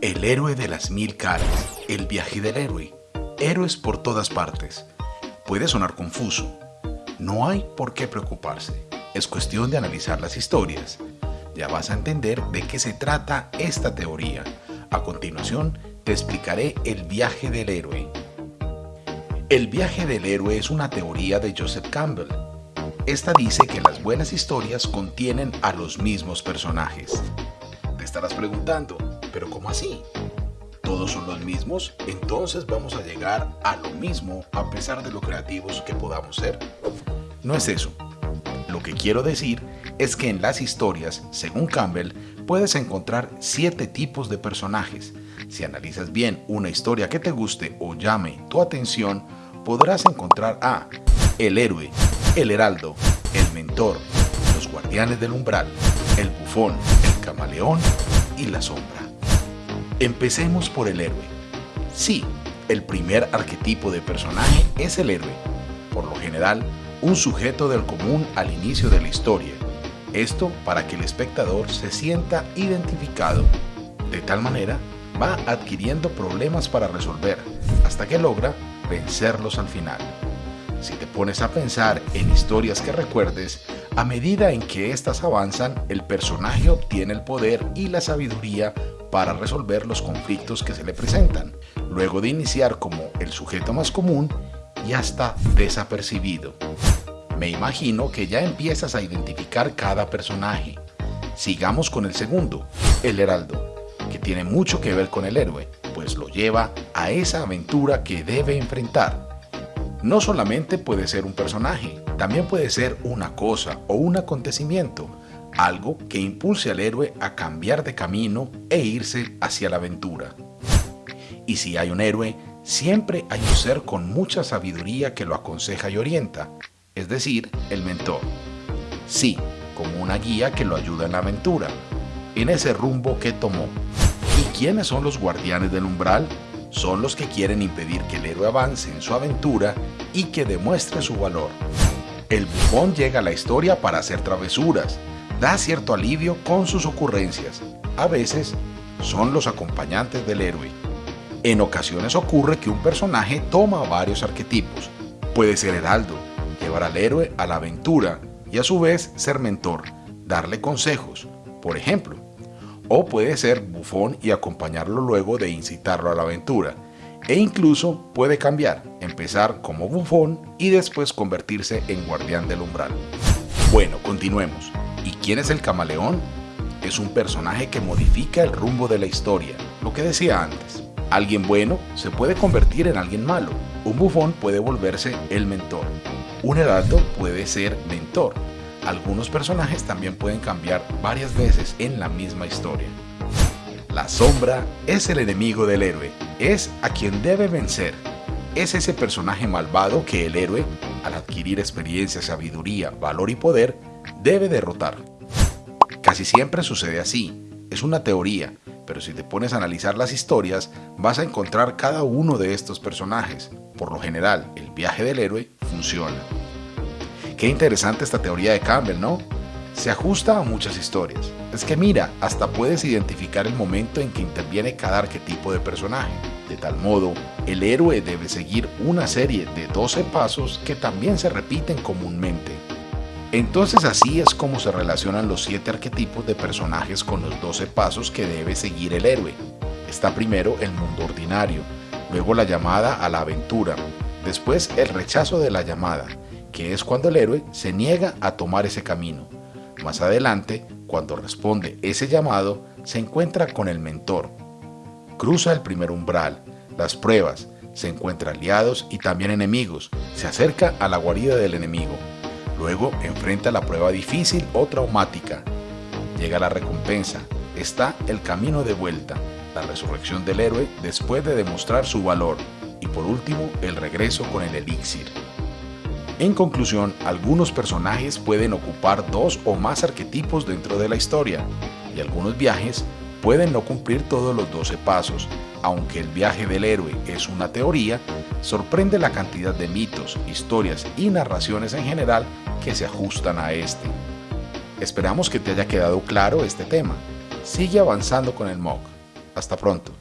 El héroe de las mil caras, el viaje del héroe, héroes por todas partes. Puede sonar confuso. No hay por qué preocuparse. Es cuestión de analizar las historias. Ya vas a entender de qué se trata esta teoría. A continuación, te explicaré el viaje del héroe. El viaje del héroe es una teoría de Joseph Campbell. Esta dice que las buenas historias contienen a los mismos personajes. Te estarás preguntando, ¿Pero cómo así? ¿Todos son los mismos? Entonces vamos a llegar a lo mismo a pesar de lo creativos que podamos ser. No es eso. Lo que quiero decir es que en las historias, según Campbell, puedes encontrar siete tipos de personajes. Si analizas bien una historia que te guste o llame tu atención, podrás encontrar a el héroe, el heraldo, el mentor, los guardianes del umbral, el bufón, el camaleón y la sombra. Empecemos por el héroe. Sí, el primer arquetipo de personaje es el héroe. Por lo general, un sujeto del común al inicio de la historia. Esto para que el espectador se sienta identificado. De tal manera, va adquiriendo problemas para resolver, hasta que logra vencerlos al final. Si te pones a pensar en historias que recuerdes, a medida en que éstas avanzan, el personaje obtiene el poder y la sabiduría para resolver los conflictos que se le presentan, luego de iniciar como el sujeto más común y hasta desapercibido. Me imagino que ya empiezas a identificar cada personaje. Sigamos con el segundo, el heraldo, que tiene mucho que ver con el héroe, pues lo lleva a esa aventura que debe enfrentar. No solamente puede ser un personaje, también puede ser una cosa o un acontecimiento, algo que impulse al héroe a cambiar de camino e irse hacia la aventura. Y si hay un héroe, siempre hay un ser con mucha sabiduría que lo aconseja y orienta, es decir, el mentor. Sí, como una guía que lo ayuda en la aventura, en ese rumbo que tomó. ¿Y quiénes son los guardianes del umbral? Son los que quieren impedir que el héroe avance en su aventura y que demuestre su valor. El bufón llega a la historia para hacer travesuras, da cierto alivio con sus ocurrencias. A veces son los acompañantes del héroe. En ocasiones ocurre que un personaje toma varios arquetipos. Puede ser heraldo, llevar al héroe a la aventura y a su vez ser mentor, darle consejos, por ejemplo. O puede ser bufón y acompañarlo luego de incitarlo a la aventura. E incluso puede cambiar, empezar como bufón y después convertirse en guardián del umbral. Bueno, continuemos. ¿Y quién es el camaleón? Es un personaje que modifica el rumbo de la historia, lo que decía antes. Alguien bueno se puede convertir en alguien malo. Un bufón puede volverse el mentor. Un heraldo puede ser mentor. Algunos personajes también pueden cambiar varias veces en la misma historia. La sombra es el enemigo del héroe, es a quien debe vencer. Es ese personaje malvado que el héroe, al adquirir experiencia, sabiduría, valor y poder, debe derrotar. Casi siempre sucede así, es una teoría, pero si te pones a analizar las historias, vas a encontrar cada uno de estos personajes. Por lo general, el viaje del héroe funciona. Qué interesante esta teoría de Campbell, ¿no? Se ajusta a muchas historias. Es que mira, hasta puedes identificar el momento en que interviene cada arquetipo de personaje. De tal modo, el héroe debe seguir una serie de 12 pasos que también se repiten comúnmente. Entonces así es como se relacionan los siete arquetipos de personajes con los 12 pasos que debe seguir el héroe. Está primero el mundo ordinario, luego la llamada a la aventura, después el rechazo de la llamada, que es cuando el héroe se niega a tomar ese camino. Más adelante, cuando responde ese llamado, se encuentra con el mentor. Cruza el primer umbral, las pruebas, se encuentra aliados y también enemigos, se acerca a la guarida del enemigo, Luego enfrenta la prueba difícil o traumática. Llega la recompensa. Está el camino de vuelta, la resurrección del héroe después de demostrar su valor. Y por último, el regreso con el elixir. En conclusión, algunos personajes pueden ocupar dos o más arquetipos dentro de la historia, y algunos viajes pueden no cumplir todos los 12 pasos, aunque el viaje del héroe es una teoría, sorprende la cantidad de mitos, historias y narraciones en general que se ajustan a este. Esperamos que te haya quedado claro este tema. Sigue avanzando con el MOOC. Hasta pronto.